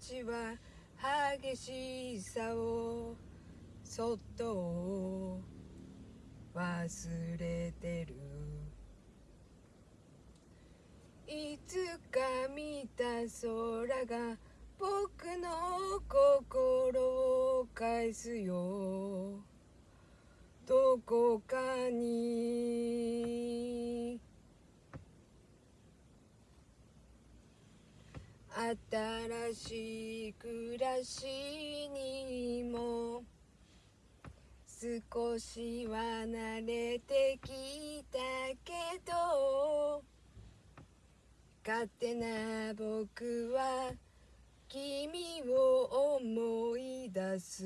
ちは激しさをそっと忘れてる。いつか見た空が僕の心を返すよ。どこかに。新しい暮らしにも少しは慣れてきたけど勝手な僕は君を思い出す。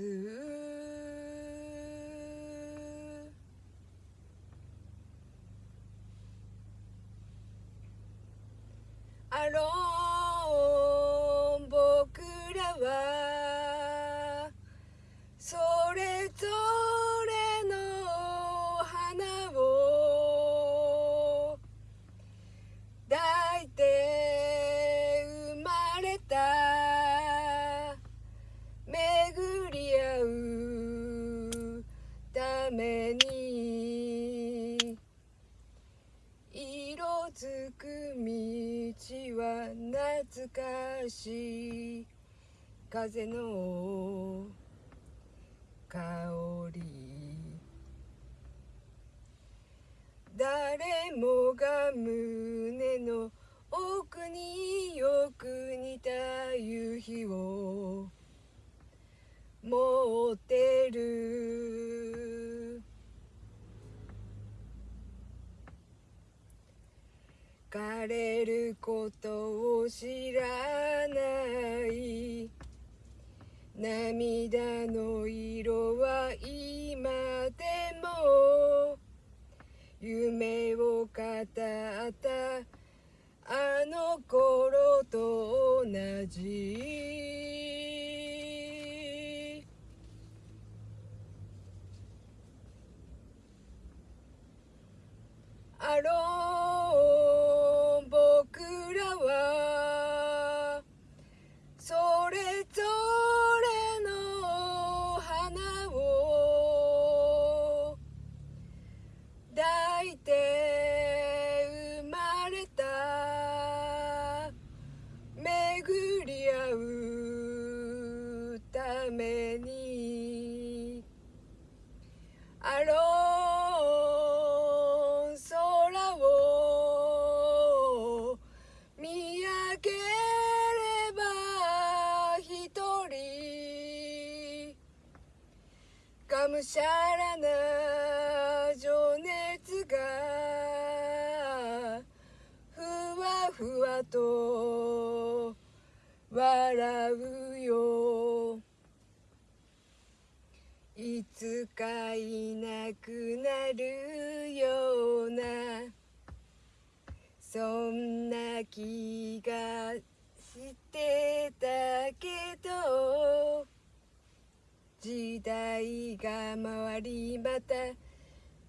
あろうかしい風の香り。誰もが胸の枯れることを知らない。涙の色は今でも。夢を語った。あの頃と同じ。あろしゃらな情熱がふわふわと笑うよいつかいなくなるようなそんな気がして時代が回りまた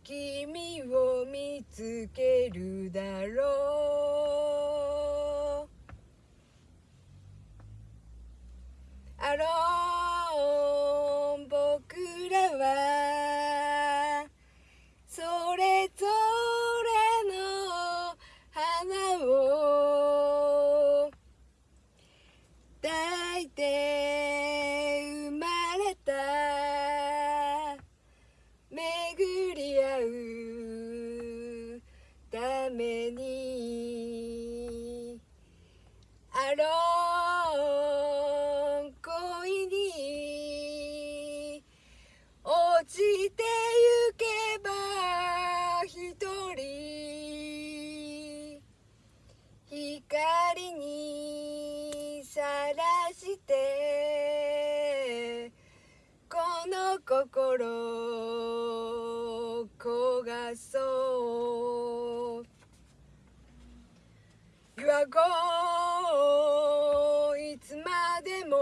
君を見つけるだろう。あろう僕らはそれぞれしてこの心焦がそう。Your go いつまでも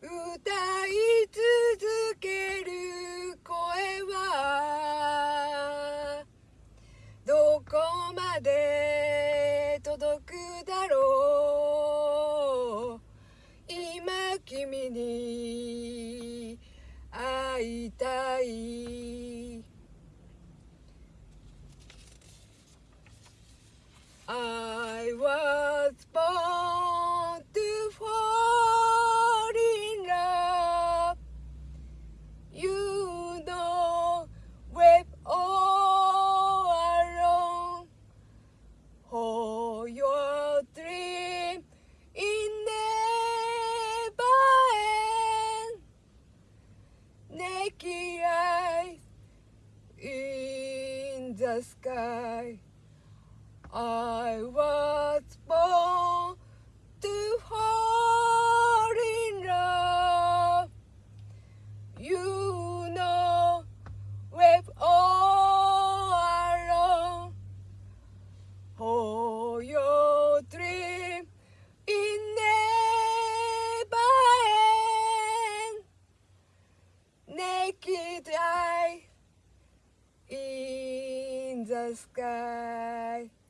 歌い続ける声はどこまで sky. I was born to fall the sky.